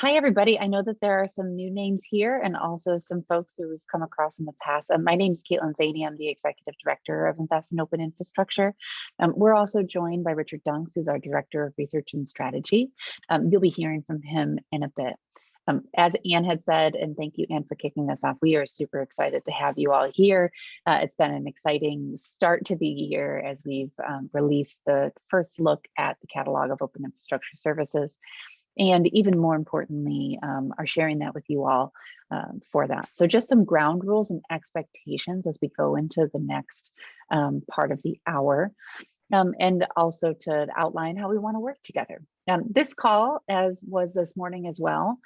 hi, everybody. I know that there are some new names here and also some folks who we've come across in the past. Um, my name is Kaitlin Thaney. I'm the Executive Director of Invest in Open Infrastructure. Um, we're also joined by Richard Dunks, who's our Director of Research and Strategy. Um, you'll be hearing from him in a bit. Um, as Anne had said, and thank you, Anne, for kicking us off, we are super excited to have you all here. Uh, it's been an exciting start to the year as we've um, released the first look at the catalog of open infrastructure services and even more importantly, um, are sharing that with you all um, for that. So just some ground rules and expectations as we go into the next um, part of the hour. Um, and also to outline how we want to work together. Um, this call, as was this morning as well,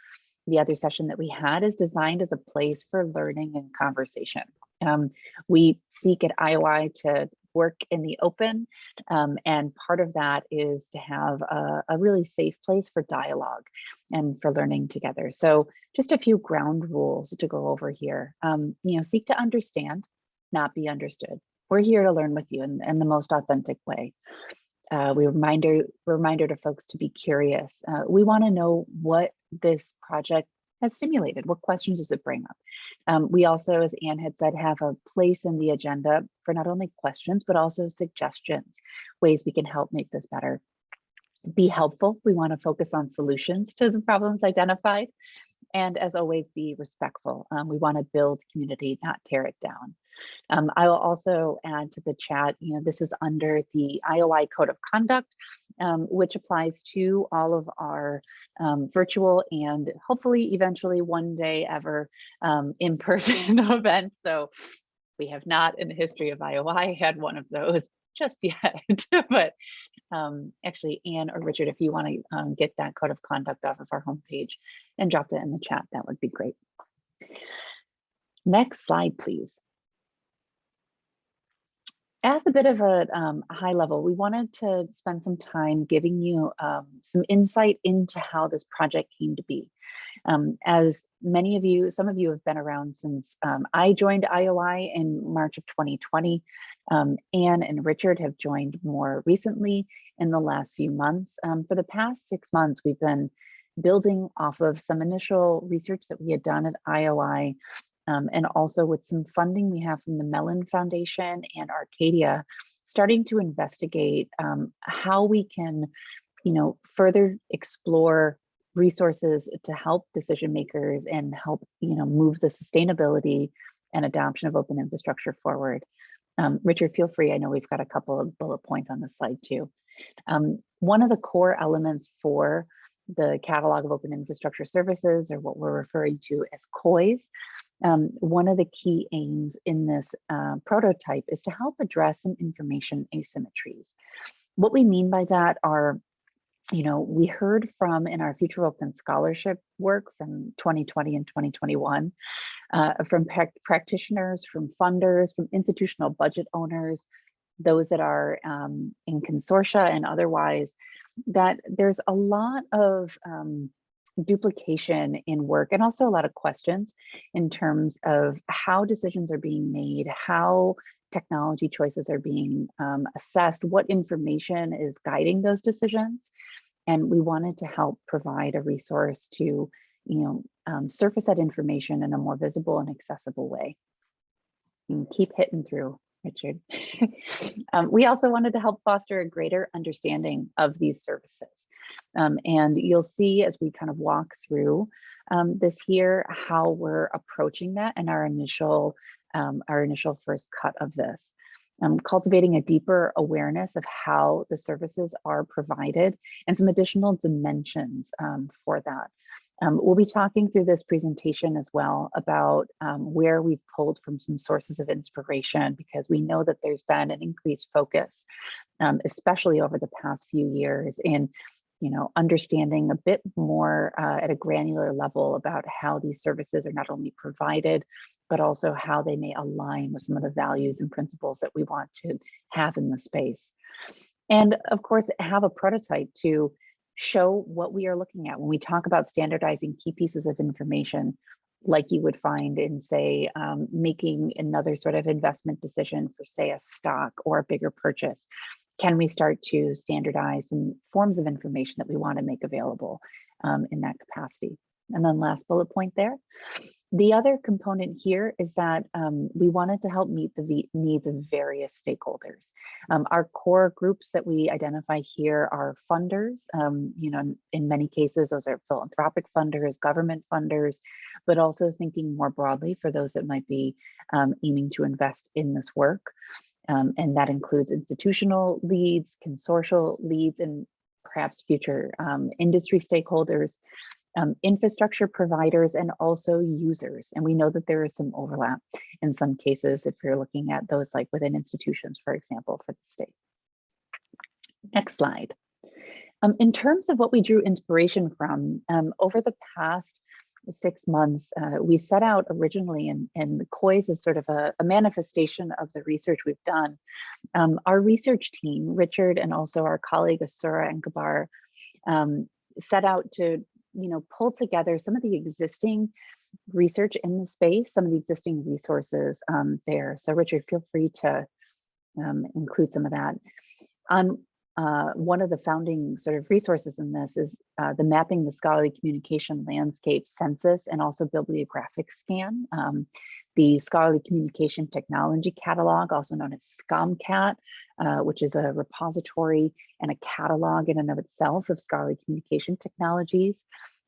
the other session that we had is designed as a place for learning and conversation. Um, we seek at IOI to work in the open. Um, and part of that is to have a, a, really safe place for dialogue and for learning together. So just a few ground rules to go over here. Um, you know, seek to understand, not be understood. We're here to learn with you in, in the most authentic way. Uh, we reminder reminder to folks to be curious. Uh, we want to know what this project has stimulated? What questions does it bring up? Um, we also, as Anne had said, have a place in the agenda for not only questions, but also suggestions, ways we can help make this better. Be helpful. We want to focus on solutions to the problems identified. And as always, be respectful. Um, we want to build community, not tear it down. Um, I will also add to the chat, you know, this is under the IOI Code of Conduct, um, which applies to all of our um, virtual and hopefully eventually one day ever um, in-person events. So we have not in the history of IOI had one of those just yet, but um, actually Anne or Richard, if you want to um, get that code of conduct off of our homepage and drop it in the chat, that would be great. Next slide, please as a bit of a um, high level, we wanted to spend some time giving you um, some insight into how this project came to be. Um, as many of you, some of you have been around since um, I joined IOI in March of 2020. Um, Anne and Richard have joined more recently in the last few months. Um, for the past six months, we've been building off of some initial research that we had done at IOI um, and also with some funding we have from the Mellon Foundation and Arcadia, starting to investigate um, how we can, you know, further explore resources to help decision makers and help, you know, move the sustainability and adoption of open infrastructure forward. Um, Richard, feel free. I know we've got a couple of bullet points on the slide too. Um, one of the core elements for the catalog of open infrastructure services or what we're referring to as COIS um, one of the key aims in this uh, prototype is to help address some information asymmetries. What we mean by that are, you know, we heard from in our Future Open Scholarship work from 2020 and 2021, uh, from pra practitioners, from funders, from institutional budget owners, those that are um, in consortia and otherwise, that there's a lot of um, duplication in work and also a lot of questions in terms of how decisions are being made, how technology choices are being um, assessed, what information is guiding those decisions. And we wanted to help provide a resource to, you know, um, surface that information in a more visible and accessible way. And keep hitting through, Richard. um, we also wanted to help foster a greater understanding of these services. Um, and you'll see as we kind of walk through um, this here, how we're approaching that and our initial, um, our initial first cut of this. Um, cultivating a deeper awareness of how the services are provided and some additional dimensions um, for that. Um, we'll be talking through this presentation as well about um, where we've pulled from some sources of inspiration because we know that there's been an increased focus, um, especially over the past few years in you know, understanding a bit more uh, at a granular level about how these services are not only provided, but also how they may align with some of the values and principles that we want to have in the space. And of course, have a prototype to show what we are looking at when we talk about standardizing key pieces of information like you would find in say um, making another sort of investment decision for say a stock or a bigger purchase can we start to standardize some forms of information that we want to make available? um, in that capacity. And then last bullet point there, the other component here is that um, we wanted to help meet the needs of various stakeholders. Um, our core groups that we identify here are funders. Um, you know, in many cases, those are philanthropic funders, government funders, but also thinking more broadly for those that might be um, aiming to invest in this work. Um, and that includes institutional leads, consortial leads, and perhaps future um, industry stakeholders um, infrastructure providers and also users. And we know that there is some overlap in some cases if you're looking at those like within institutions, for example, for the state. Next slide. Um, in terms of what we drew inspiration from, um, over the past six months, uh, we set out originally in, in the COIS is sort of a, a manifestation of the research we've done. Um, our research team, Richard and also our colleague Asura Enkhbayar, um, set out to you know, pull together some of the existing research in the space, some of the existing resources um, there. So Richard, feel free to um, include some of that. Um, uh, one of the founding sort of resources in this is uh, the Mapping the Scholarly Communication Landscape Census and also Bibliographic Scan. Um, the Scholarly Communication Technology Catalog, also known as SCOMCAT, uh, which is a repository and a catalog in and of itself of scholarly communication technologies.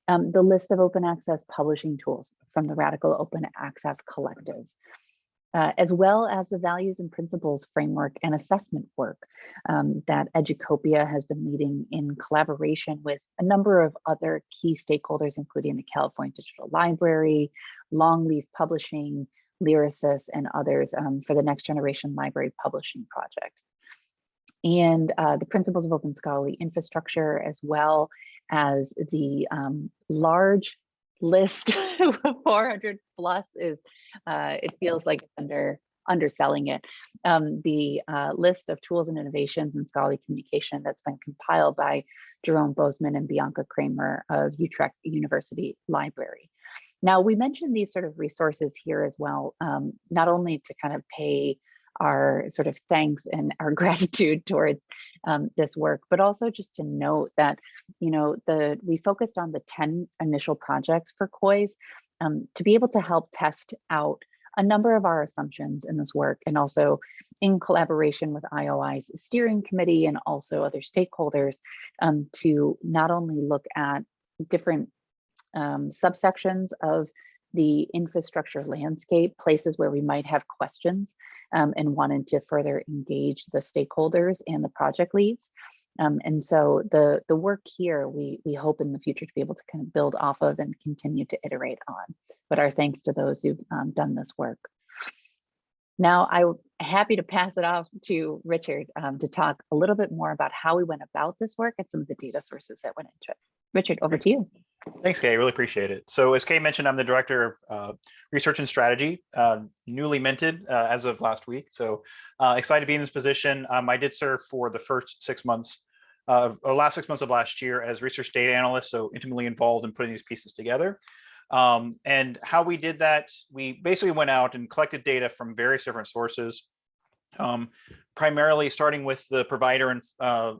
Um, the list of open access publishing tools from the Radical Open Access Collective, uh, as well as the values and principles framework and assessment work um, that Educopia has been leading in collaboration with a number of other key stakeholders, including the California Digital Library, Longleaf Publishing, Lyrasis, and others um, for the Next Generation Library Publishing Project. And uh, the principles of open scholarly infrastructure, as well as the um, large list 400 plus is, uh, it feels like under underselling it. Um, the uh, list of tools and innovations in scholarly communication that's been compiled by Jeroen Bosman and Bianca Kramer of Utrecht University Library. Now, we mentioned these sort of resources here as well, um, not only to kind of pay our sort of thanks and our gratitude towards um, this work, but also just to note that, you know, the we focused on the 10 initial projects for COIS um, to be able to help test out a number of our assumptions in this work and also in collaboration with IOI's steering committee and also other stakeholders um, to not only look at different um, subsections of the infrastructure landscape, places where we might have questions um, and wanted to further engage the stakeholders and the project leads. Um, and so the, the work here, we, we hope in the future to be able to kind of build off of and continue to iterate on. But our thanks to those who've um, done this work. Now I'm happy to pass it off to Richard um, to talk a little bit more about how we went about this work and some of the data sources that went into it. Richard, over to you. Thanks, Kay. Really appreciate it. So as Kay mentioned, I'm the director of uh, research and strategy, uh, newly minted uh, as of last week. So uh, excited to be in this position. Um, I did serve for the first six months of or last six months of last year as research data analyst, so intimately involved in putting these pieces together. Um, and how we did that, we basically went out and collected data from various different sources, um, primarily starting with the provider and uh,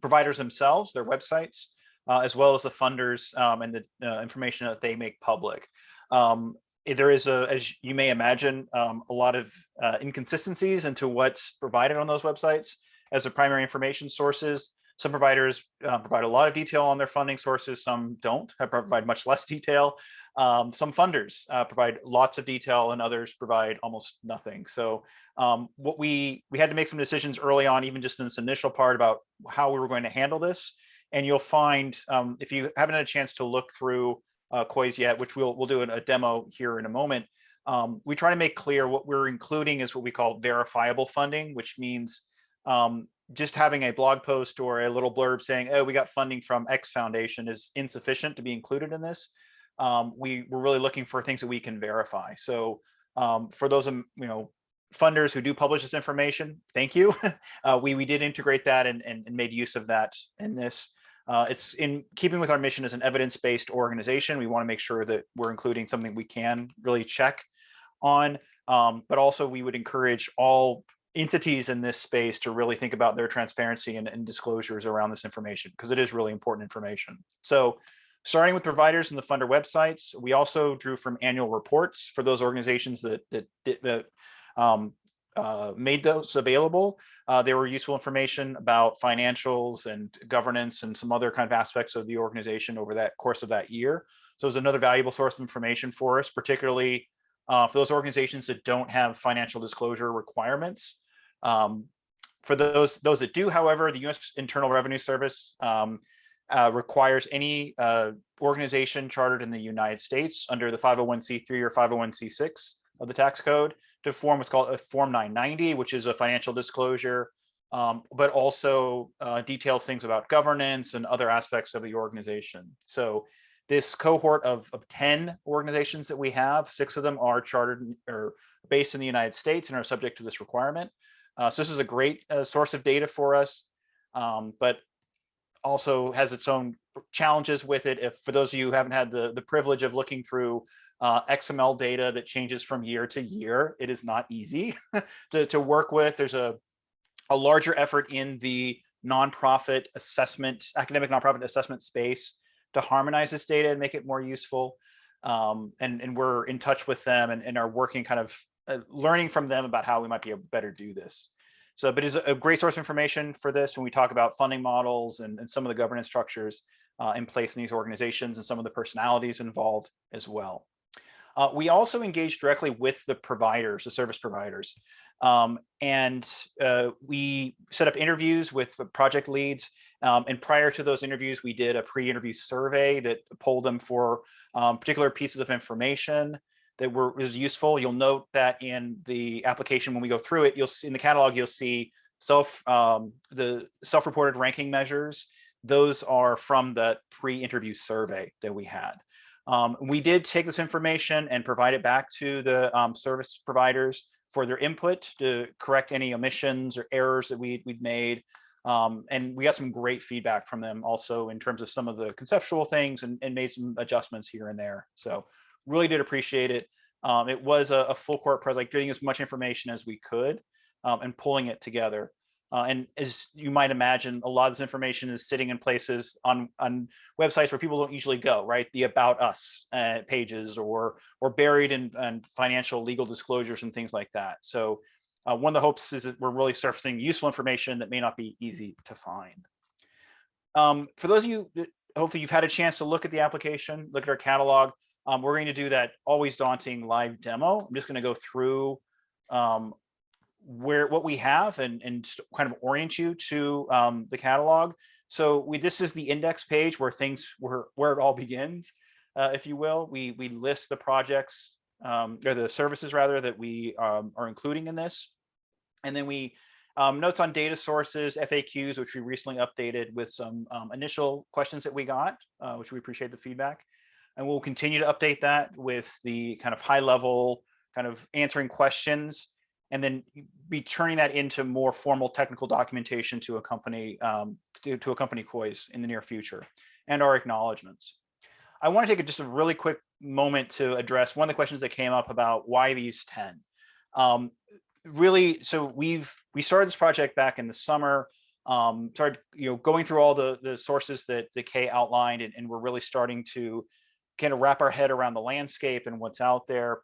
providers themselves, their websites, uh, as well as the funders um, and the uh, information that they make public. Um, eh, there is a, as you may imagine, um, a lot of uh, inconsistencies into what's provided on those websites as the primary information sources. Some providers uh, provide a lot of detail on their funding sources, some don't, provide much less detail. Um, some funders uh, provide lots of detail and others provide almost nothing. So um, what we we had to make some decisions early on, even just in this initial part about how we were going to handle this. And you'll find um, if you haven't had a chance to look through uh, yet, which we'll we'll do a demo here in a moment, um, we try to make clear what we're including is what we call verifiable funding, which means um, just having a blog post or a little blurb saying, oh, we got funding from X Foundation is insufficient to be included in this. Um, we we're really looking for things that we can verify. So um, for those, you know, funders who do publish this information, thank you. uh, we, we did integrate that and, and, and, made use of that in this. Uh, it's in keeping with our mission as an evidence-based organization. We want to make sure that we're including something we can really check on, um, but also we would encourage all entities in this space to really think about their transparency and, and disclosures around this information because it is really important information. So Starting with providers and the funder websites, we also drew from annual reports for those organizations that that, that um, uh, made those available. Uh, they were useful information about financials and governance and some other kind of aspects of the organization over that course of that year. So it was another valuable source of information for us, particularly uh, for those organizations that don't have financial disclosure requirements. Um, for those those that do, however, the U.S. Internal Revenue Service um, uh, requires any uh, organization chartered in the United States under the 501c3 or 501c6 of the tax code to form what's called a Form 990, which is a financial disclosure, um, but also uh, details things about governance and other aspects of the organization. So this cohort of, of 10 organizations that we have, six of them are chartered or based in the United States and are subject to this requirement. Uh, so this is a great uh, source of data for us, um, but also has its own challenges with it. If for those of you who haven't had the, the privilege of looking through uh, XML data that changes from year to year, it is not easy to, to work with. There's a, a larger effort in the nonprofit assessment, academic nonprofit assessment space to harmonize this data and make it more useful. Um, and, and we're in touch with them and, and are working kind of uh, learning from them about how we might be able to better do this. So, but it's a great source of information for this when we talk about funding models and, and some of the governance structures uh, in place in these organizations and some of the personalities involved as well. Uh, we also engage directly with the providers, the service providers. Um, and uh, we set up interviews with the project leads. Um, and prior to those interviews, we did a pre-interview survey that polled them for um, particular pieces of information that were was useful. You'll note that in the application when we go through it, you'll see in the catalog, you'll see self um, the self-reported ranking measures. Those are from the pre-interview survey that we had. Um, we did take this information and provide it back to the um, service providers for their input to correct any omissions or errors that we, we'd made. Um, and we got some great feedback from them also in terms of some of the conceptual things and, and made some adjustments here and there. So really did appreciate it. Um, it was a, a, full court press, like getting as much information as we could um, and pulling it together. Uh, and as you might imagine, a lot of this information is sitting in places on, on websites where people don't usually go, right? The about us uh, pages or, or buried in, in, financial legal disclosures and things like that. So uh, one of the hopes is that we're really surfacing useful information that may not be easy to find. Um, for those of you, hopefully you've had a chance to look at the application, look at our catalog. Um, we're going to do that always daunting live demo. I'm just going to go through um, where what we have and, and kind of orient you to um, the catalog. So we this is the index page where things where where it all begins, uh, if you will. We we list the projects um, or the services rather that we um, are including in this, and then we um, notes on data sources, FAQs, which we recently updated with some um, initial questions that we got, uh, which we appreciate the feedback, and we'll continue to update that with the kind of high level kind of answering questions and then be turning that into more formal technical documentation to accompany um, to, to accompany COIS in the near future and our acknowledgements. I want to take just a really quick moment to address one of the questions that came up about why these 10. Um, really, so we've we started this project back in the summer, um, started you know going through all the the sources that the Kay outlined, and, and we're really starting to kind of wrap our head around the landscape and what's out there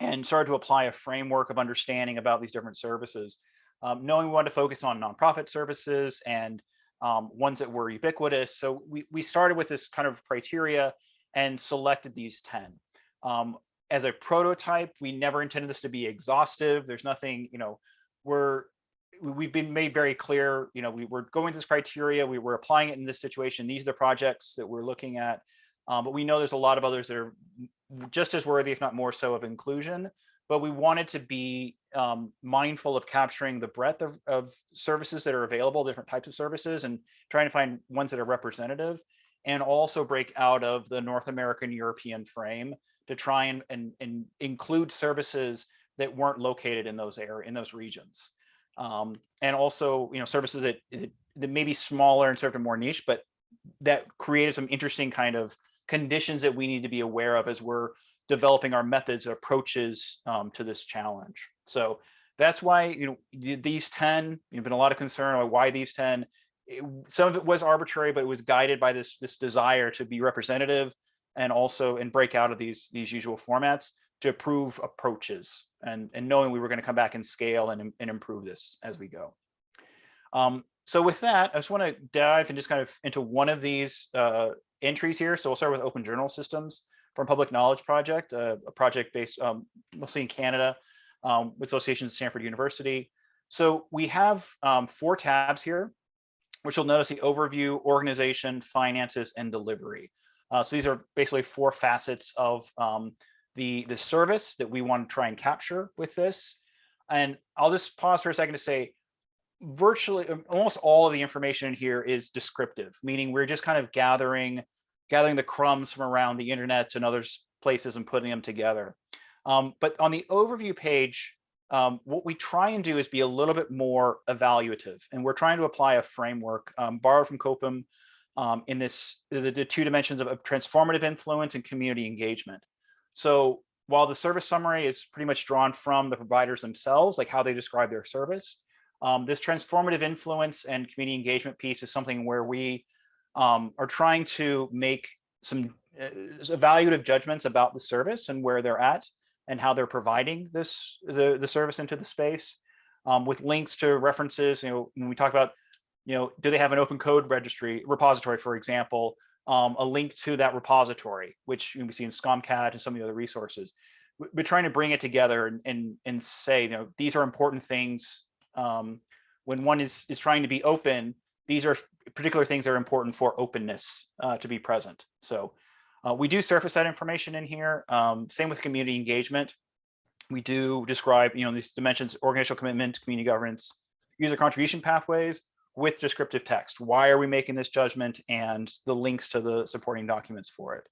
and started to apply a framework of understanding about these different services. Um, knowing we wanted to focus on nonprofit services and um, ones that were ubiquitous. So we, we started with this kind of criteria and selected these 10. Um, as a prototype, we never intended this to be exhaustive. There's nothing, you know, we're, we've been made very clear, you know, we were going this criteria, we were applying it in this situation. These are the projects that we're looking at. Um, but we know there's a lot of others that are just as worthy, if not more so, of inclusion. But we wanted to be um, mindful of capturing the breadth of, of services that are available, different types of services, and trying to find ones that are representative, and also break out of the North American European frame to try and, and, and include services that weren't located in those area in those regions. Um, and also, you know, services that, that may be smaller and served a more niche, but that created some interesting kind of conditions that we need to be aware of as we're developing our methods approaches um, to this challenge. So that's why you know these 10, you've been a lot of concern about why these 10. it- some of it was arbitrary, but it was guided by this, this desire to be representative and also, and break out of these, these usual formats to approve approaches and, and knowing we were going to come back and scale and, and improve this as we go. Um, so with that, I just want to dive and just kind of into one of these uh, entries here. So we'll start with Open Journal Systems from Public Knowledge Project, uh, a project based um, mostly in Canada um, with associations at Stanford University. So we have um, four tabs here, which you'll notice the overview, organization, finances, and delivery. Uh, so these are basically four facets of um, the, the service that we want to try and capture with this. And I'll just pause for a second to say, virtually um, almost all of the information in here is descriptive, meaning we're just kind of gathering gathering the crumbs from around the internet and other places and putting them together. Um, but on the overview page, um, what we try and do is be a little bit more evaluative, and we're trying to apply a framework um, borrowed from Copum um, in this the, the two dimensions of, of transformative influence and community engagement. So while the service summary is pretty much drawn from the providers themselves, like how they describe their service, um, this transformative influence and community engagement piece is something where we um, are trying to make some uh, evaluative judgments about the service and where they're at and how they're providing this the, the service into the space um, with links to references. You know, when we talk about, you know, do they have an open code registry repository, for example, um, a link to that repository, which can see in SCOMCAT and some of the other resources. We- We're trying to bring it together and and, and say, you know, these are important things. Um, when one is is trying to be open, these are particular things that are important for openness uh, to be present. So uh, we do surface that information in here. Um, same with community engagement. We do describe, you know, these dimensions, organizational commitment, community governance, user contribution pathways with descriptive text. Why are we making this judgment and the links to the supporting documents for it.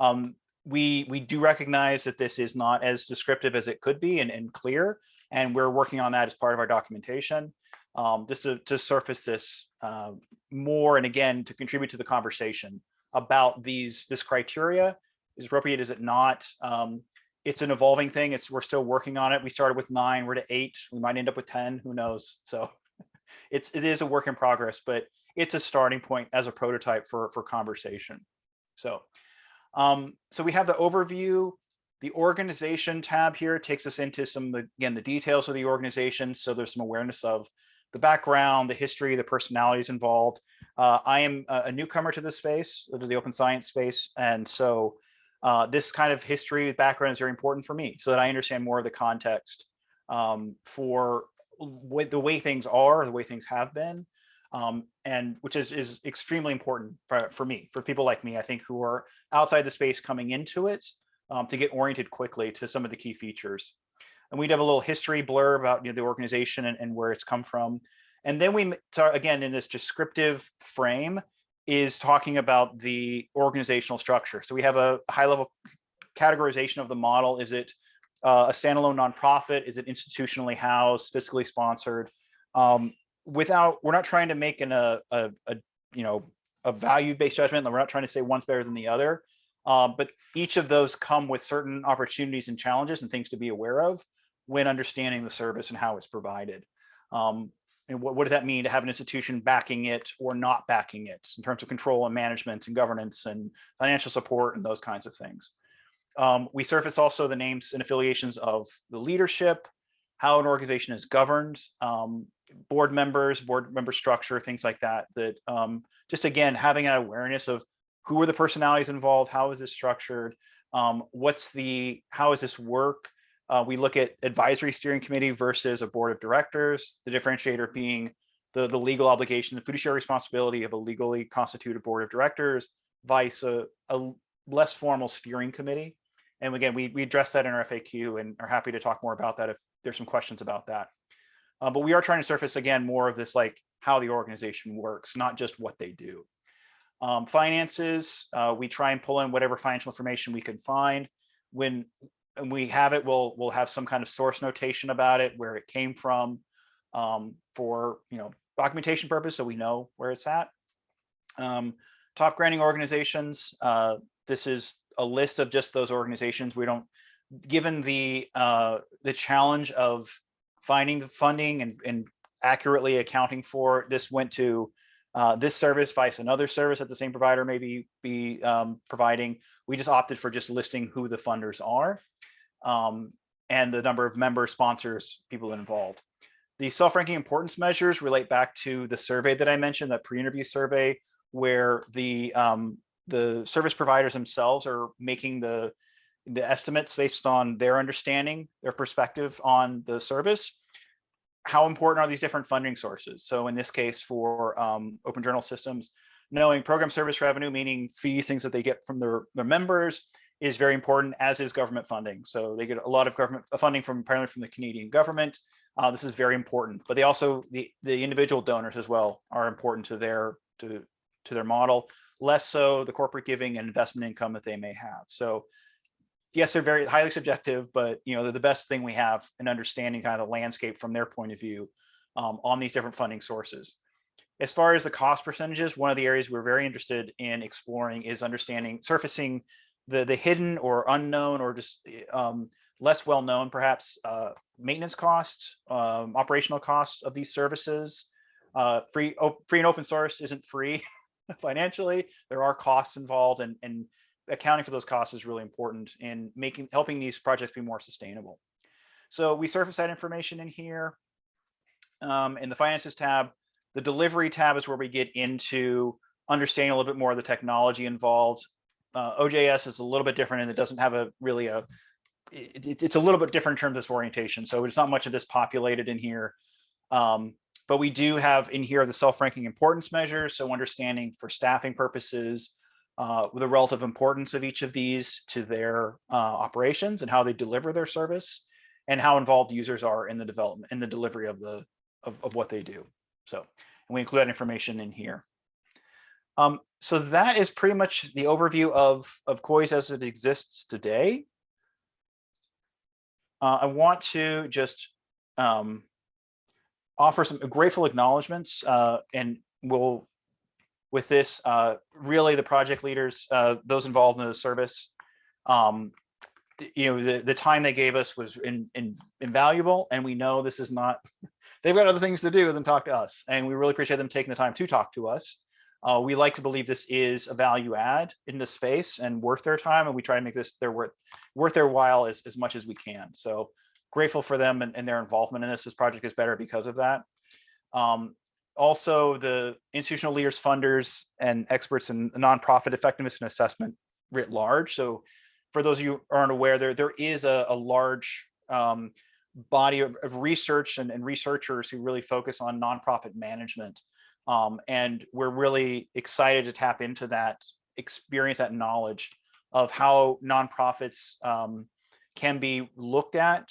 Um, we, we do recognize that this is not as descriptive as it could be and, and clear, and we're working on that as part of our documentation um, just to, to surface this uh, more and again to contribute to the conversation about these this criteria. Is appropriate? Is it not? Um, it's an evolving thing. It's we're still working on it. We started with nine. We're to eight. We might end up with 10 who knows? So it's it is a work in progress but it's a starting point as a prototype for for conversation. So um, so we have the overview the organization tab here takes us into some again the details of the organization so there's some awareness of the background, the history, the personalities involved. Uh, I am a, newcomer to this space, to the open science space. And so uh, this kind of history background is very important for me so that I understand more of the context um, for the way things are, the way things have been, um, and which is, is extremely important for, for me, for people like me, I think, who are outside the space coming into it um, to get oriented quickly to some of the key features. And we'd have a little history blur about you know, the organization and, and where it's come from. And then we, again, in this descriptive frame is talking about the organizational structure. So we have a high level categorization of the model. Is it uh, a standalone nonprofit? Is it institutionally housed, fiscally sponsored? Um, without, we're not trying to make an, a, a, a, you know, a value-based judgment. We're not trying to say one's better than the other. Uh, but each of those come with certain opportunities and challenges and things to be aware of when understanding the service and how it's provided. Um, and what, what does that mean to have an institution backing it or not backing it in terms of control and management and governance and financial support and those kinds of things. Um, we surface also the names and affiliations of the leadership, how an organization is governed, um, board members, board member structure, things like that, that um, just again, having an awareness of who are the personalities involved, how is this structured, um, what's the, how does this work, uh, we look at advisory steering committee versus a board of directors, the differentiator being the, the legal obligation, the fiduciary responsibility of a legally constituted board of directors, vice a, a less formal steering committee. And again, we, we address that in our FAQ and are happy to talk more about that if there's some questions about that. Uh, but we are trying to surface again more of this like how the organization works, not just what they do. Um, finances, uh, we try and pull in whatever financial information we can find. When and we have it, we'll we'll have some kind of source notation about it, where it came from, um, for you know documentation purpose, so we know where it's at. Um, top granting organizations. Uh, this is a list of just those organizations. We don't, given the uh, the challenge of finding the funding and, and accurately accounting for, this went to uh, this service vice another service that the same provider may be, um, providing. We just opted for just listing who the funders are um, and the number of member sponsors, people involved. The self-ranking importance measures relate back to the survey that I mentioned, that pre-interview survey, where the um, the service providers themselves are making the the estimates based on their understanding, their perspective on the service. How important are these different funding sources? So in this case, for um, open journal systems, knowing program service revenue, meaning fees, things that they get from their, their members, is very important, as is government funding. So they get a lot of government funding from primarily from the Canadian government. Uh, this is very important, but they also the the individual donors as well are important to their to to their model. Less so the corporate giving and investment income that they may have. So yes, they're very highly subjective, but you know they're the best thing we have in understanding kind of the landscape from their point of view um, on these different funding sources. As far as the cost percentages, one of the areas we're very interested in exploring is understanding surfacing the the hidden or unknown or just um, less well known perhaps uh, maintenance costs, um, operational costs of these services. Uh, free, free and open source isn't free financially. There are costs involved and, and accounting for those costs is really important in making helping these projects be more sustainable. So we surface that information in here. Um, in the finances tab, the delivery tab is where we get into understanding a little bit more of the technology involved. Uh, OJS is a little bit different and it doesn't have a really a, it, it's a little bit different in terms of orientation. So there's not much of this populated in here. Um, but we do have in here the self-ranking importance measures. So understanding for staffing purposes, uh, the relative importance of each of these to their uh, operations and how they deliver their service and how involved users are in the development in the delivery of the of, of what they do. So and we include that information in here. Um, so that is pretty much the overview of, of COIS as it exists today. Uh, I want to just um, offer some grateful acknowledgements uh, and we'll with this uh, really the project leaders uh, those involved in the service um, you know the, the time they gave us was in, in, invaluable and we know this is not they've got other things to do than talk to us and we really appreciate them taking the time to talk to us uh, we like to believe this is a value add in the space and worth their time, and we try to make this their worth worth their while as, as much as we can. So grateful for them and, and their involvement in this. This project is better because of that. Um, also, the institutional leaders, funders, and experts in nonprofit effectiveness and assessment writ large. So for those of you who aren't aware, there, there is a, a large um, body of, of research and, and researchers who really focus on nonprofit management um, and we're really excited to tap into that experience, that knowledge of how nonprofits um, can be looked at,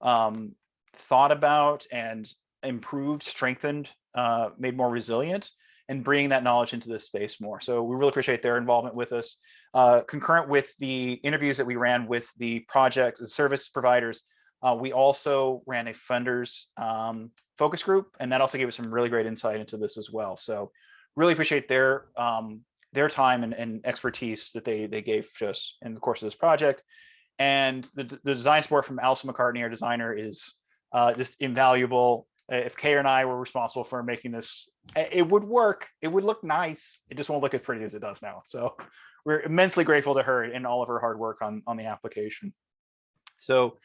um, thought about, and improved, strengthened, uh, made more resilient, and bringing that knowledge into this space more. So we really appreciate their involvement with us. Uh, concurrent with the interviews that we ran with the project, the service providers, uh, we also ran a funders um, focus group, and that also gave us some really great insight into this as well. So really appreciate their um, their time and, and, expertise that they they gave to us in the course of this project. And the, the design support from Alison McCartney, our designer, is uh, just invaluable. If Kay and I were responsible for making this, it would work. It would look nice. It just won't look as pretty as it does now. So we're immensely grateful to her and all of her hard work on, on the application. So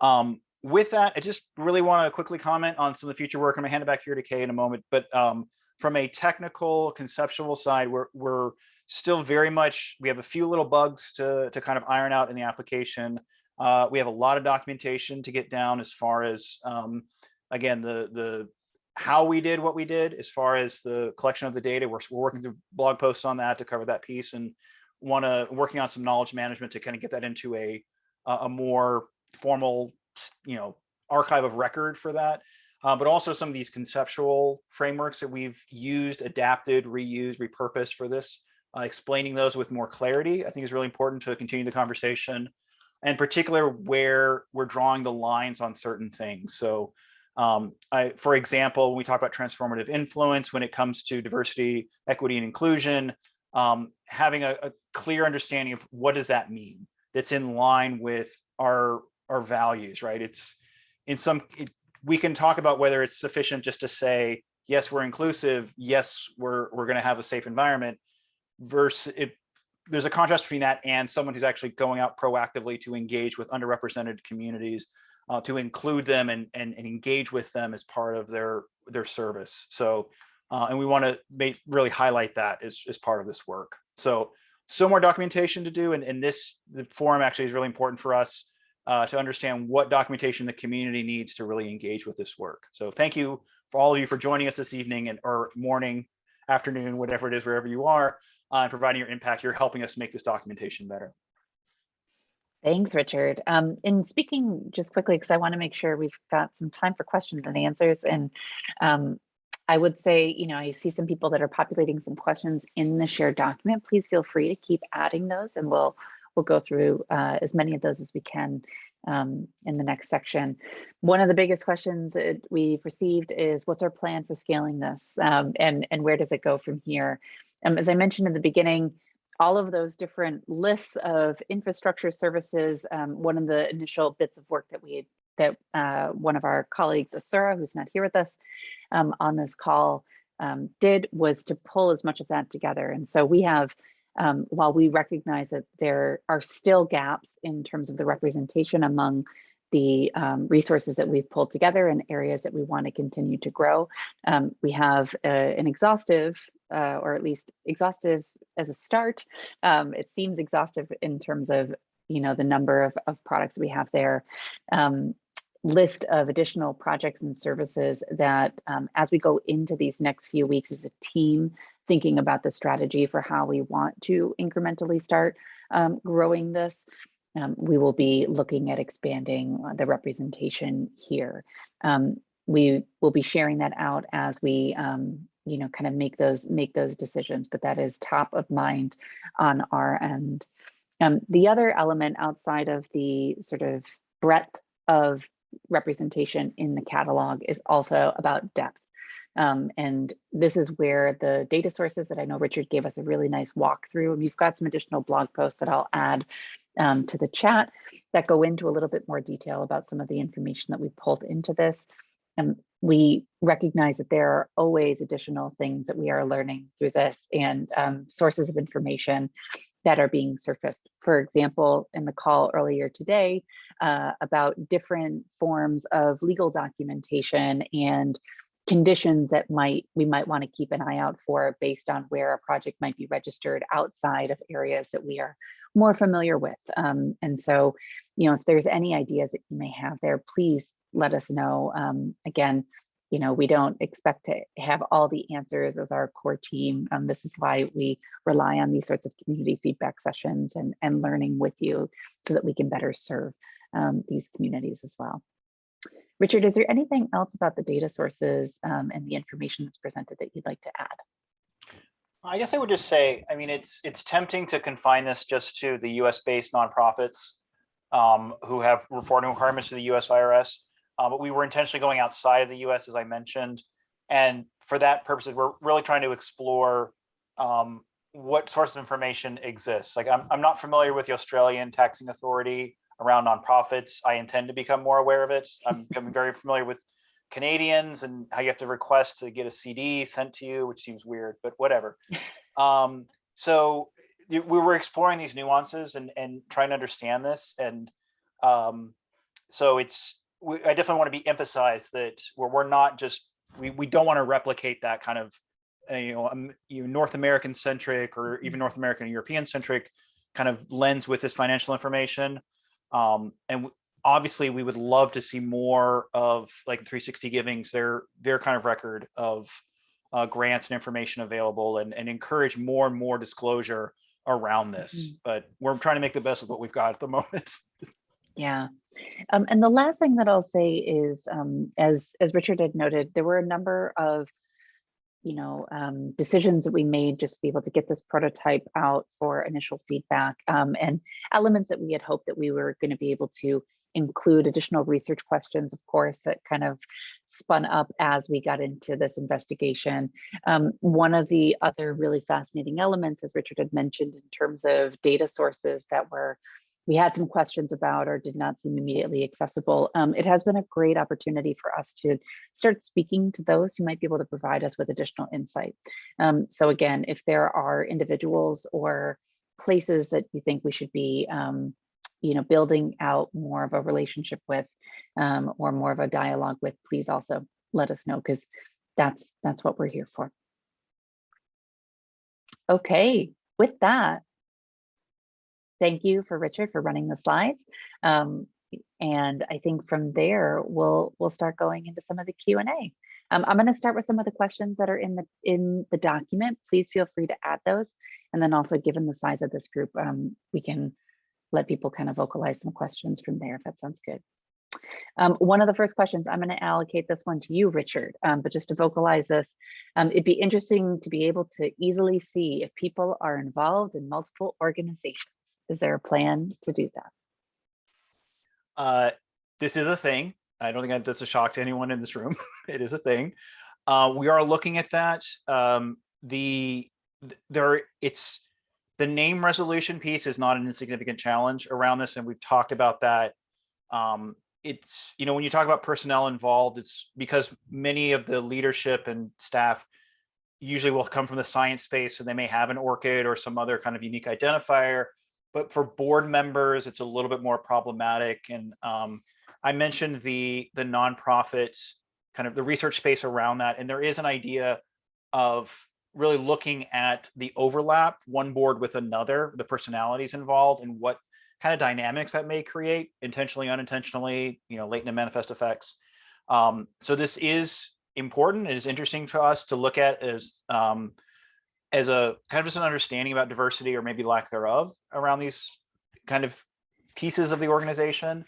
um, with that, I just really want to quickly comment on some of the future work. I'm gonna hand it back here to Kay in a moment, but um, from a technical conceptual side, we're, we're still very much, we have a few little bugs to, to kind of iron out in the application. Uh, we have a lot of documentation to get down as far as, um, again, the, the how we did what we did as far as the collection of the data. We're, we're working through blog posts on that to cover that piece and want to working on some knowledge management to kind of get that into a, a more formal, you know, archive of record for that. Uh, but also some of these conceptual frameworks that we've used, adapted, reused, repurposed for this, uh, explaining those with more clarity, I think is really important to continue the conversation, and particular where we're drawing the lines on certain things. So um, I, for example, when we talk about transformative influence, when it comes to diversity, equity, and inclusion, um, having a, a clear understanding of what does that mean that's in line with our our values, right? It's in some, it, we can talk about whether it's sufficient just to say, yes, we're inclusive, yes, we're we're going to have a safe environment, versus it. There's a contrast between that and someone who's actually going out proactively to engage with underrepresented communities, uh, to include them and, and and engage with them as part of their their service. So, uh, and we want to really highlight that as as part of this work. So, so more documentation to do, and, and this the forum actually is really important for us uh, to understand what documentation the community needs to really engage with this work. So thank you for all of you for joining us this evening and or morning, afternoon, whatever it is, wherever you are, uh, and providing your impact. You're helping us make this documentation better. Thanks, Richard. Um, in speaking just quickly, because I want to make sure we've got some time for questions and answers. And um, I would say, you know, I see some people that are populating some questions in the shared document. Please feel free to keep adding those and we'll we'll go through uh, as many of those as we can um, in the next section. One of the biggest questions we've received is what's our plan for scaling this um, and, and where does it go from here? Um, as I mentioned in the beginning, all of those different lists of infrastructure services, um, one of the initial bits of work that we that uh, one of our colleagues, Asura, who's not here with us um, on this call, um, did was to pull as much of that together. And so we have um, while we recognize that there are still gaps in terms of the representation among the um, resources that we've pulled together and areas that we want to continue to grow. Um, we have a, an exhaustive, uh, or at least exhaustive as a start. Um, it seems exhaustive in terms of, you know, the number of, of products we have there. Um, list of additional projects and services that um, as we go into these next few weeks as a team thinking about the strategy for how we want to incrementally start um, growing this, um, we will be looking at expanding the representation here. Um, we will be sharing that out as we, um, you know, kind of make those make those decisions, but that is top of mind on our end. Um, the other element outside of the sort of breadth of representation in the catalog is also about depth. Um, and this is where the data sources that I know Richard gave us a really nice walkthrough. And we've got some additional blog posts that I'll add um, to the chat that go into a little bit more detail about some of the information that we pulled into this. And we recognize that there are always additional things that we are learning through this and um, sources of information that are being surfaced. For example, in the call earlier today uh, about different forms of legal documentation and conditions that might we might want to keep an eye out for based on where a project might be registered outside of areas that we are more familiar with. Um, and so, you know, if there's any ideas that you may have there, please let us know. Um, again, you know, we don't expect to have all the answers as our core team. Um, this is why we rely on these sorts of community feedback sessions and, and learning with you so that we can better serve um, these communities as well. Richard, is there anything else about the data sources um, and the information that's presented that you'd like to add? I guess I would just say, I mean, it's it's tempting to confine this just to the US based nonprofits um, who have reporting requirements to the US IRS. Uh, but we were intentionally going outside of the US, as I mentioned. And for that purposes, we're really trying to explore um, what sorts of information exists. Like I'm, I'm not familiar with the Australian taxing authority around nonprofits. I intend to become more aware of it. I'm becoming very familiar with Canadians and how you have to request to get a CD sent to you, which seems weird, but whatever. Um, so we were exploring these nuances and, and trying to understand this. And um, so it's, we, I definitely want to be emphasized that we're, we're not just, we, we don't want to replicate that kind of, uh, you know, um, you know, North American centric or even North American European centric kind of lens with this financial information. Um, and obviously we would love to see more of like 360 givings, their, their kind of record of uh, grants and information available and, and encourage more and more disclosure around this. Mm -hmm. But we're trying to make the best of what we've got at the moment. yeah. Um, and the last thing that I'll say is, um, as, as Richard had noted, there were a number of you know, um, decisions that we made just to be able to get this prototype out for initial feedback um, and elements that we had hoped that we were going to be able to include additional research questions, of course, that kind of spun up as we got into this investigation. Um, one of the other really fascinating elements, as Richard had mentioned, in terms of data sources that were we had some questions about or did not seem immediately accessible. Um, it has been a great opportunity for us to start speaking to those who might be able to provide us with additional insight. Um, so again, if there are individuals or places that you think we should be um, you know, building out more of a relationship with um, or more of a dialogue with, please also let us know because that's that's what we're here for. Okay, with that, thank you for Richard for running the slides. Um, and I think from there, we'll we'll start going into some of the Q&A. Um, I'm going to start with some of the questions that are in the in the document. Please feel free to add those. And then also given the size of this group, um, we can let people kind of vocalize some questions from there if that sounds good. Um, one of the first questions, I'm going to allocate this one to you, Richard, um, but just to vocalize this, um, it'd be interesting to be able to easily see if people are involved in multiple organizations. Is there a plan to do that? Uh, this is a thing. I don't think that's a shock to anyone in this room. it is a thing. Uh, we are looking at that. Um, the there, it's the name resolution piece is not an insignificant challenge around this, and we've talked about that. Um, it's you know when you talk about personnel involved, it's because many of the leadership and staff usually will come from the science space, so they may have an ORCID or some other kind of unique identifier but for board members, it's a little bit more problematic. And um, I mentioned the the nonprofit kind of the research space around that, and there is an idea of really looking at the overlap, one board with another, the personalities involved, and what kind of dynamics that may create, intentionally, unintentionally, you know, latent and manifest effects. Um, so this is important. It is interesting to us to look at as um, as a kind of just an understanding about diversity or maybe lack thereof around these kind of pieces of the organization.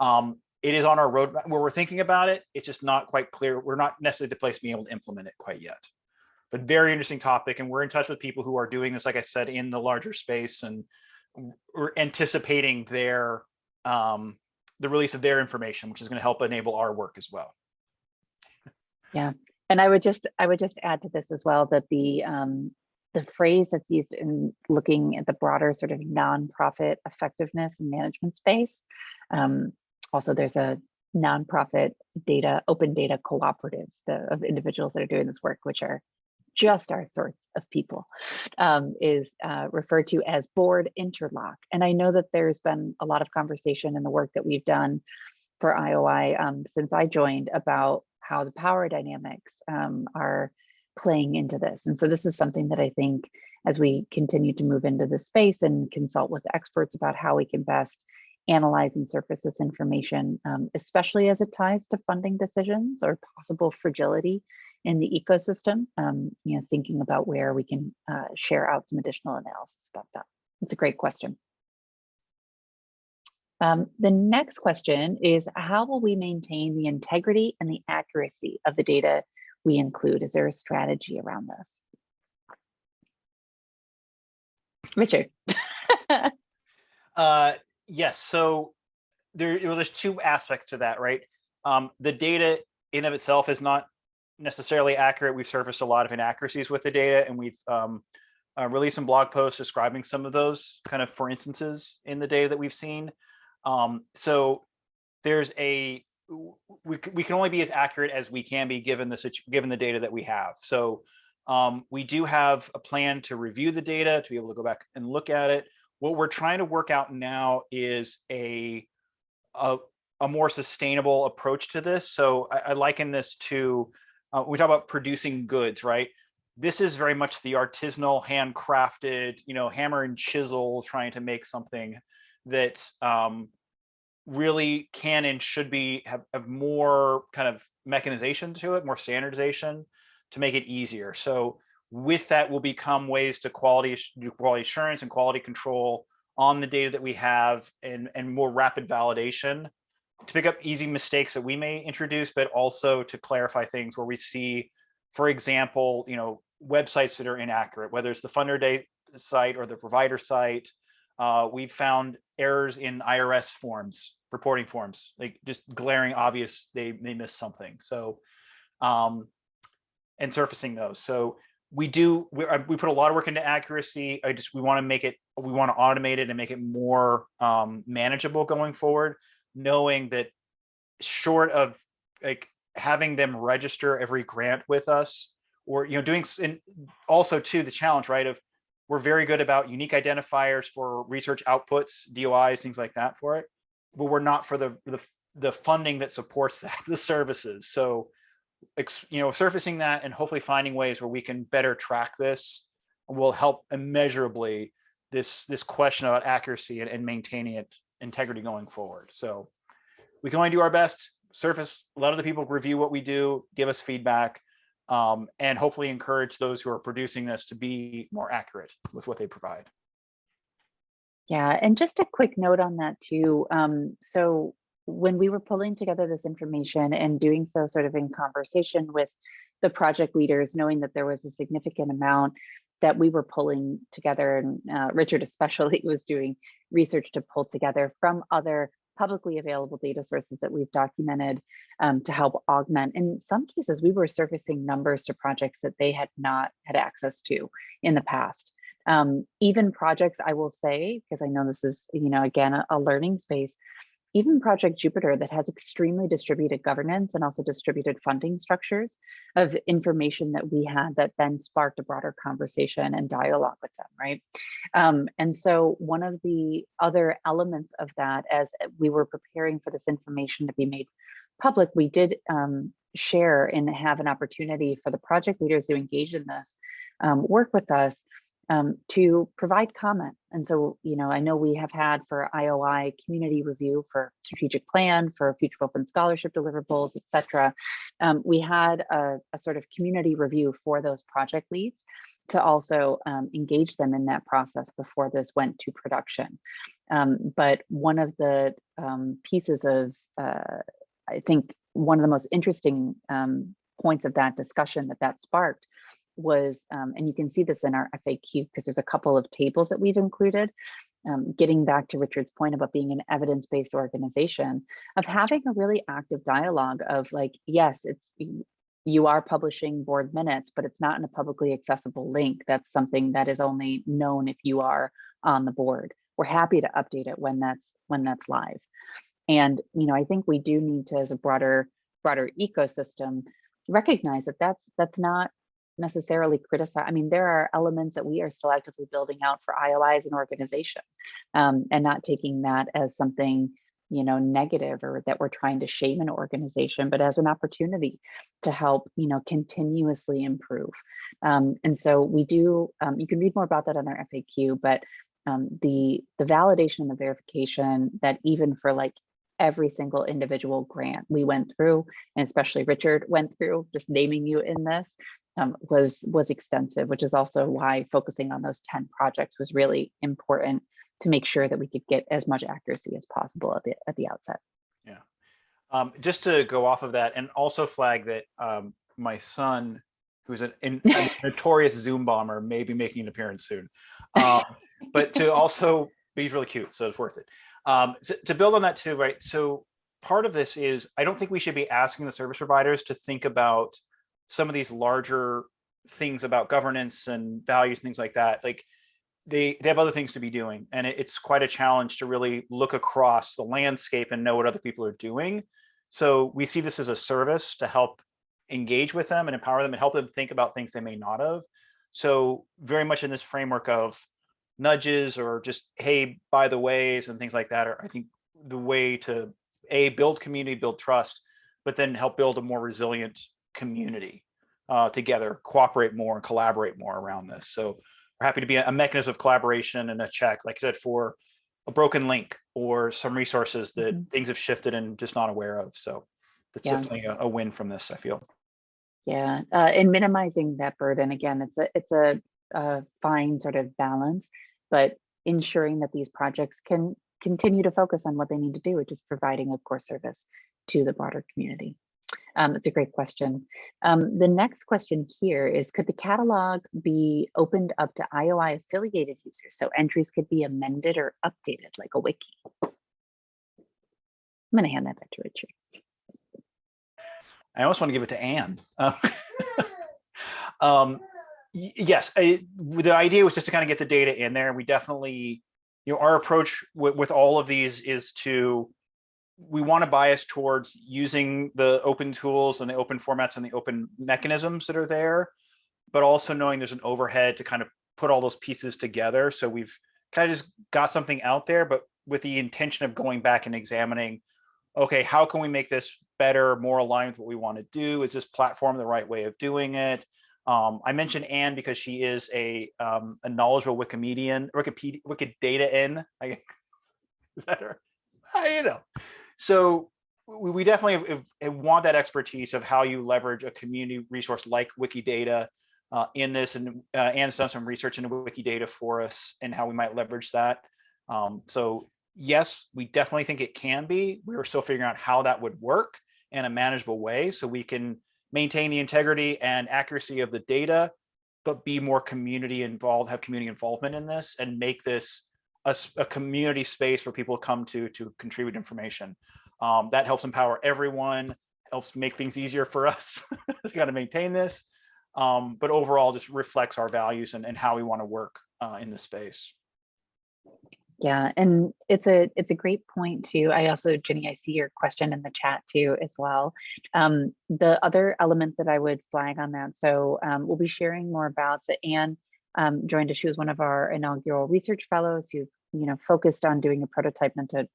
Um, it is on our roadmap where we're thinking about it. It's just not quite clear. We're not necessarily the place being able to implement it quite yet. But very interesting topic. And we're in touch with people who are doing this, like I said, in the larger space and we're anticipating their um, the release of their information, which is going to help enable our work as well. Yeah, and I would just I would just add to this as well that the um, the phrase that's used in looking at the broader sort of nonprofit effectiveness and management space. Um, also, there's a nonprofit data open data cooperative the, of individuals that are doing this work, which are just our sorts of people, um, is uh, referred to as board interlock. And I know that there's been a lot of conversation in the work that we've done for IOI um, since I joined about how the power dynamics um, are playing into this. And so this is something that I think as we continue to move into the space and consult with experts about how we can best analyze and surface this information, um, especially as it ties to funding decisions or possible fragility in the ecosystem, um, you know, thinking about where we can uh, share out some additional analysis about that. It's a great question. Um, the next question is how will we maintain the integrity and the accuracy of the data we include? Is there a strategy around this? Richard. uh, yes, so there, well, there's two aspects to that, right? Um, the data in of itself is not necessarily accurate. We've surfaced a lot of inaccuracies with the data and we've um, uh, released some blog posts describing some of those kind of for instances in the data that we've seen. Um, so there's a we, we can only be as accurate as we can be given the given the data that we have. So um, we do have a plan to review the data to be able to go back and look at it. What we're trying to work out now is a a, a more sustainable approach to this. So I, I liken this to uh, we talk about producing goods, right? This is very much the artisanal, handcrafted, you know, hammer and chisel trying to make something that um, really can and should be have, have more kind of mechanization to it, more standardization to make it easier. So with that will become ways to quality quality assurance and quality control on the data that we have and, and more rapid validation to pick up easy mistakes that we may introduce, but also to clarify things where we see, for example, you know, websites that are inaccurate, whether it's the funder site or the provider site. Uh, we've found errors in IRS forms reporting forms, like just glaring obvious they they missed something. So, um, and surfacing those. So we do, we, we put a lot of work into accuracy. I just, we want to make it, we want to automate it and make it more um, manageable going forward, knowing that short of like having them register every grant with us or, you know, doing, and also to the challenge, right, of we're very good about unique identifiers for research outputs, DOIs, things like that for it. But we're not for the, the, the funding that supports that, the services. So you know, surfacing that and hopefully finding ways where we can better track this will help immeasurably this this question about accuracy and, and maintaining it integrity going forward. So we can only do our best. Surface, let other people review what we do, give us feedback, um, and hopefully encourage those who are producing this to be more accurate with what they provide. Yeah, and just a quick note on that too. Um, so when we were pulling together this information and doing so sort of in conversation with the project leaders, knowing that there was a significant amount that we were pulling together and uh, Richard especially was doing research to pull together from other publicly available data sources that we've documented um, to help augment. In some cases, we were surfacing numbers to projects that they had not had access to in the past. Um, even projects, I will say, because I know this is, you know, again, a, a learning space, even Project Jupyter that has extremely distributed governance and also distributed funding structures of information that we had that then sparked a broader conversation and dialogue with them, right? Um, and so one of the other elements of that, as we were preparing for this information to be made public, we did um, share and have an opportunity for the project leaders who engage in this um, work with us um, to provide comment. And so, you know, I know we have had for IOI community review for strategic plan, for future open scholarship deliverables, et cetera. Um, we had a, a, sort of community review for those project leads to also um, engage them in that process before this went to production. Um, but one of the um, pieces of, uh, I think, one of the most interesting um, points of that discussion that that sparked was, um, and you can see this in our FAQ because there's a couple of tables that we've included, um, getting back to Richard's point about being an evidence-based organization, of having a really active dialogue of like, yes, it's you are publishing board minutes, but it's not in a publicly accessible link. That's something that is only known if you are on the board. We're happy to update it when that's when that's live. And you know, I think we do need to, as a broader broader ecosystem, recognize that that's that's not necessarily criticize. I mean, there are elements that we are still actively building out for IOI as an organization um, and not taking that as something, you know, negative or that we're trying to shame an organization, but as an opportunity to help, you know, continuously improve. Um, and so we do, um, you can read more about that on our FAQ, but um, the, the validation and the verification that even for like every single individual grant we went through, and especially Richard went through, just naming you in this, um, was was extensive, which is also why focusing on those 10 projects was really important to make sure that we could get as much accuracy as possible at the at the outset. Yeah. Um, just to go off of that and also flag that um, my son, who's an, an, a notorious Zoom bomber, may be making an appearance soon. Um, but to also, but he's really cute, so it's worth it. Um, to, to build on that too, right? So part of this is, I don't think we should be asking the service providers to think about some of these larger things about governance and values and things like that. Like they, they have other things to be doing. And it, it's quite a challenge to really look across the landscape and know what other people are doing. So we see this as a service to help engage with them and empower them and help them think about things they may not have. So very much in this framework of nudges or just, hey, by the ways and things like that are, I think, the way to a build community, build trust, but then help build a more resilient community uh, together, cooperate more and collaborate more around this. So we're happy to be a mechanism of collaboration and a check, like I said, for a broken link or some resources that mm -hmm. things have shifted and just not aware of. So that's yeah. definitely a, a, win from this, I feel. Yeah, uh, and minimizing that burden again, it's a it's a, a fine sort of balance, but ensuring that these projects can continue to focus on what they need to do, which is providing a core service to the broader community. Um, it's a great question. Um, the next question here is, could the catalog be opened up to IOI affiliated users so entries could be amended or updated like a wiki? I'm going to hand that back to Richard. I almost want to give it to Anne. Uh, um, Yes, I- the idea was just to kind of get the data in there. We definitely, you know, our approach with, with all of these is to, we want to bias towards using the open tools and the open formats and the open mechanisms that are there, but also knowing there's an overhead to kind of put all those pieces together. So we've kind of just got something out there, but with the intention of going back and examining, okay, how can we make this better, more aligned with what we want to do? Is this platform the right way of doing it? Um, I mentioned Anne because she is a um, a knowledgeable Wikimedian, Wikipedia, Wikidata in. I, is that her? You know, so we, we definitely want that expertise of how you leverage a community resource like Wikidata uh, in this, and uh, Anne's done some research into Wikidata for us and how we might leverage that. Um, so yes, we definitely think it can be. We're still figuring out how that would work in a manageable way so we can maintain the integrity and accuracy of the data, but be more community involved, have community involvement in this and make this a, a community space where people come to to contribute information. Um, that helps empower everyone, helps make things easier for us. We got to maintain this, um, but overall just reflects our values and, and how we want to work uh, in the space. Yeah, and it's a it's a great point too. I also, Jenny, I see your question in the chat too as well. Um, the other element that I would flag on that, so um, we'll be sharing more about. So Anne um, joined us. She was one of our inaugural research fellows who you know focused on doing a prototype. Not to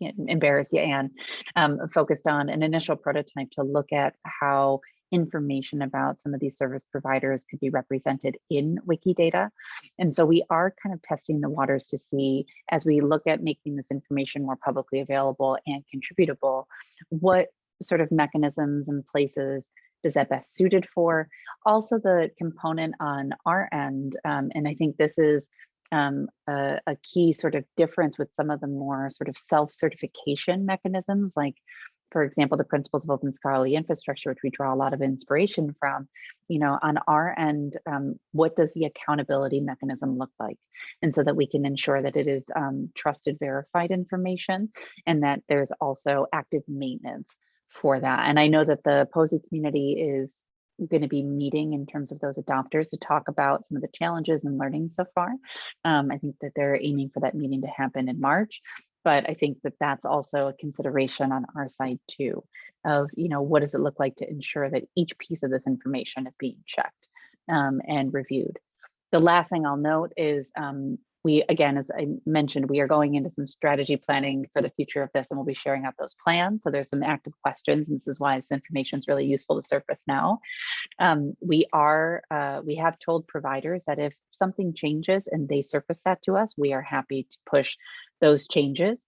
embarrass you, Anne, um, focused on an initial prototype to look at how information about some of these service providers could be represented in Wikidata. And so we are kind of testing the waters to see as we look at making this information more publicly available and contributable, what sort of mechanisms and places is that best suited for? Also the component on our end, um, and I think this is um, a, a key sort of difference with some of the more sort of self-certification mechanisms, like for example, the principles of open scholarly infrastructure, which we draw a lot of inspiration from, you know, on our end, um, what does the accountability mechanism look like? And so that we can ensure that it is um, trusted, verified information, and that there's also active maintenance for that. And I know that the POSI community is going to be meeting in terms of those adopters to talk about some of the challenges and learning so far. Um, I think that they're aiming for that meeting to happen in March but I think that that's also a consideration on our side too, of, you know, what does it look like to ensure that each piece of this information is being checked um, and reviewed. The last thing I'll note is um, we, again, as I mentioned, we are going into some strategy planning for the future of this and we'll be sharing out those plans. So there's some active questions. And this is why this information is really useful to surface now. Um, we are, uh, we have told providers that if something changes and they surface that to us, we are happy to push those changes.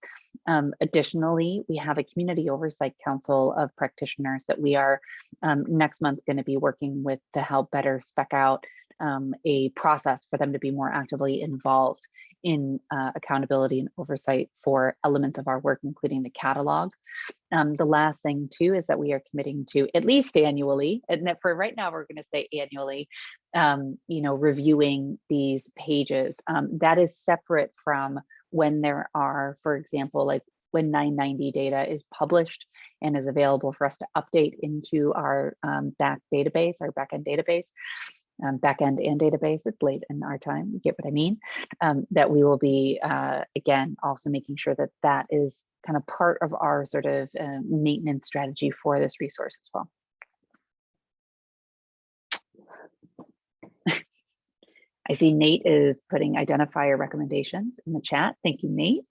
Um, additionally, we have a community oversight council of practitioners that we are um, next month going to be working with to help better spec out um, a process for them to be more actively involved in uh, accountability and oversight for elements of our work, including the catalog. Um, the last thing too is that we are committing to at least annually, and for right now we're going to say annually, um, you know, reviewing these pages. Um, that is separate from when there are, for example, like when 990 data is published and is available for us to update into our um, back database, our backend database, um, backend and database, it's late in our time, you get what I mean, um, that we will be, uh, again, also making sure that that is kind of part of our sort of uh, maintenance strategy for this resource as well. I see Nate is putting identifier recommendations in the chat. Thank you, Nate.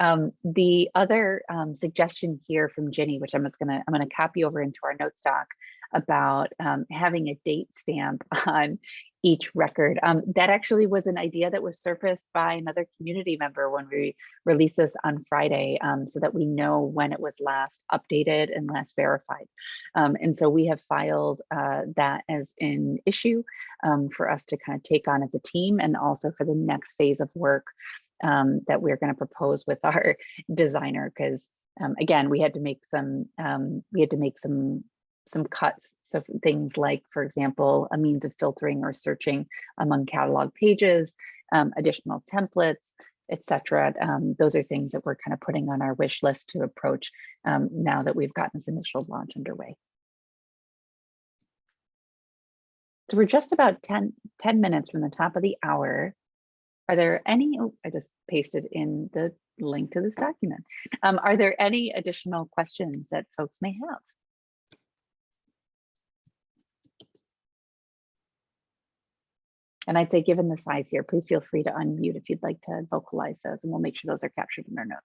Um, the other um, suggestion here from Ginny, which I'm just gonna, I'm gonna copy over into our notes doc about um, having a date stamp on each record. Um, that actually was an idea that was surfaced by another community member when we released this on Friday um, so that we know when it was last updated and last verified. Um, and so we have filed uh, that as an issue um, for us to kind of take on as a team and also for the next phase of work um, that we're going to propose with our designer because um, again we had to make some we had to make some some cuts so things like for example a means of filtering or searching among catalog pages um, additional templates etc um, those are things that we're kind of putting on our wish list to approach um, now that we've gotten this initial launch underway So we're just about 10, 10 minutes from the top of the hour. Are there any, oh, I just pasted in the link to this document. Um, are there any additional questions that folks may have? And I'd say, given the size here, please feel free to unmute if you'd like to vocalize those and we'll make sure those are captured in our notes.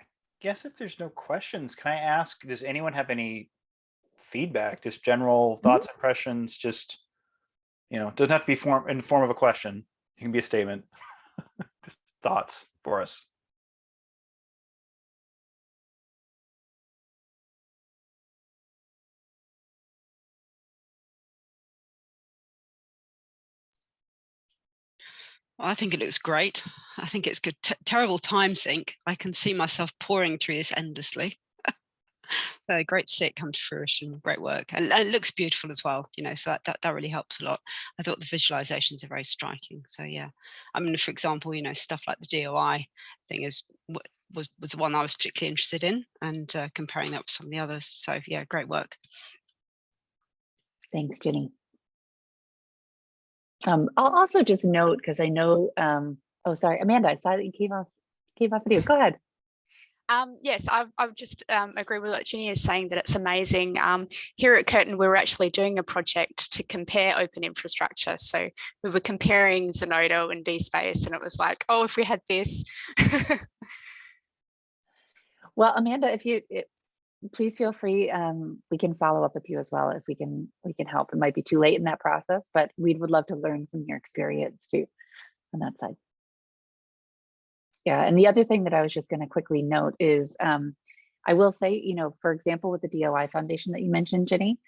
I guess if there's no questions, can I ask, does anyone have any feedback, just general mm-hmm. thoughts, impressions, just, you know, doesn't have to be form, in the form of a question. It can be a statement. Just Thoughts for us. I think it looks great. I think it's good. Terrible time sink. I can see myself pouring through this endlessly. So great to see it come to fruition. Great work, and, and it looks beautiful as well. You know, so that, that that really helps a lot. I thought the visualizations are very striking. So yeah, I mean, for example, you know, stuff like the DOI thing is was was the one I was particularly interested in, and uh, comparing that with some of the others. So yeah, great work. Thanks, Jenny. Um, I'll also just note, because I know, um, oh, sorry, Amanda, I saw that you came off, came off video. Go ahead. Um, yes, I, I just um, agree with what Ginny is saying that it's amazing. Um, here at Curtin, we were actually doing a project to compare open infrastructure. So we were comparing Zenodo and DSpace, and it was like, oh, if we had this. Well, Amanda, if you, it- please feel free, um, we can follow up with you as well if we can, we can help. It might be too late in that process, but we would love to learn from your experience too on that side. Yeah, and the other thing that I was just going to quickly note is, um, I will say, you know, for example, with the DOI Foundation that you mentioned, Jenny,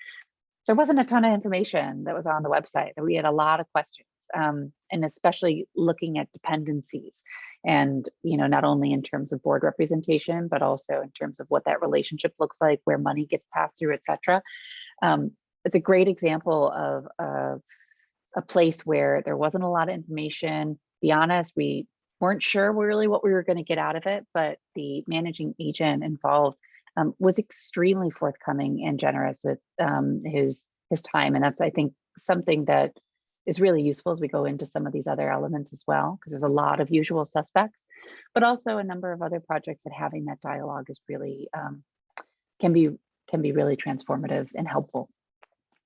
there wasn't a ton of information that was on the website. We had a lot of questions, um, and especially looking at dependencies and you know not only in terms of board representation but also in terms of what that relationship looks like where money gets passed through etc um, it's a great example of, of a place where there wasn't a lot of information be honest we weren't sure really what we were going to get out of it but the managing agent involved um, was extremely forthcoming and generous with um, his his time and that's i think something that is really useful as we go into some of these other elements as well, because there's a lot of usual suspects, but also a number of other projects that having that dialogue is really um, can be can be really transformative and helpful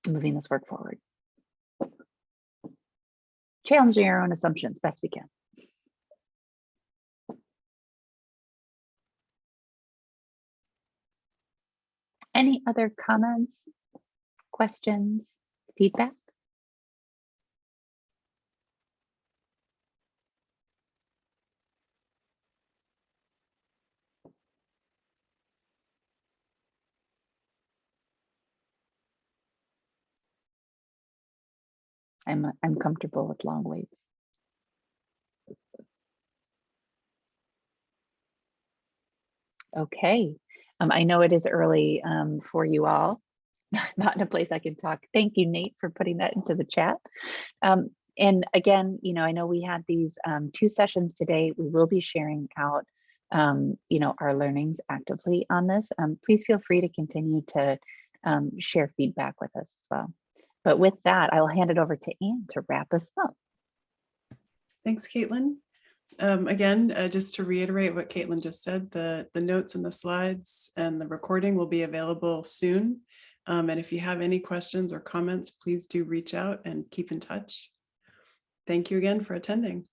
moving this work forward. Challenging our own assumptions best we can. Any other comments, questions, feedback? I'm I'm comfortable with long waits. Okay, um, I know it is early um, for you all. Not in a place I can talk. Thank you, Nate, for putting that into the chat. Um, and again, you know, I know we had these um, two sessions today. We will be sharing out, um, you know, our learnings actively on this. Um, please feel free to continue to share feedback with us as well. But with that, I will hand it over to Anne to wrap us up. Thanks, Kaitlin. Um, again, uh, just to reiterate what Kaitlin just said, the, the notes and the slides and the recording will be available soon. Um, and if you have any questions or comments, please do reach out and keep in touch. Thank you again for attending.